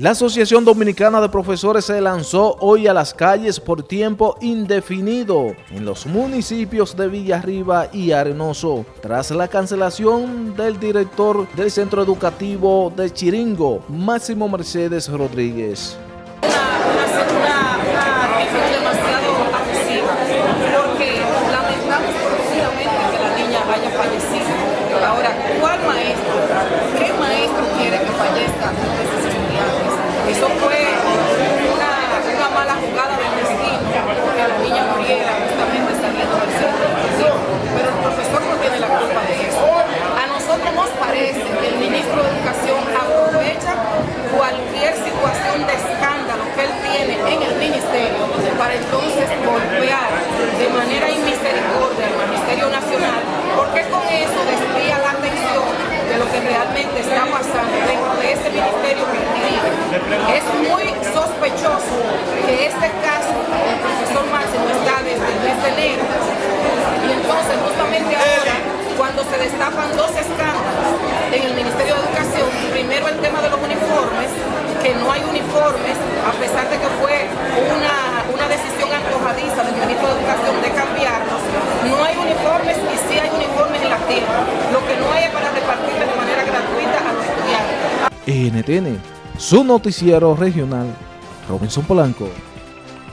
La Asociación Dominicana de Profesores se lanzó hoy a las calles por tiempo indefinido en los municipios de Villarriba y Arenoso, tras la cancelación del director del Centro Educativo de Chiringo, Máximo Mercedes Rodríguez. Ahora, ¿cuál maestro, qué maestro quiere que fallezca eso fue una, una mala jugada del destino, que la niña muriera justamente saliendo del centro educativo. Pero el profesor no tiene la culpa de eso. A nosotros nos parece que el ministro de Educación aprovecha cualquier situación de escándalo que él tiene en el ministerio para entonces golpear de manera inmisericordia al Ministerio Nacional, porque con eso desvía la atención de lo que realmente está pasando dentro de ese ministerio que es muy sospechoso que este caso del profesor Máximo está desde el mes de enero. Y entonces justamente ahora, cuando se destapan dos escándalos en el Ministerio de Educación, primero el tema de los uniformes, que no hay uniformes, a pesar de que fue una, una decisión antojadiza del ministro de Educación de cambiarlos, no hay uniformes y sí hay uniformes en la tierra. Lo que no hay es para repartirles de manera gratuita a los estudiantes. NTN su noticiero regional, Robinson Polanco.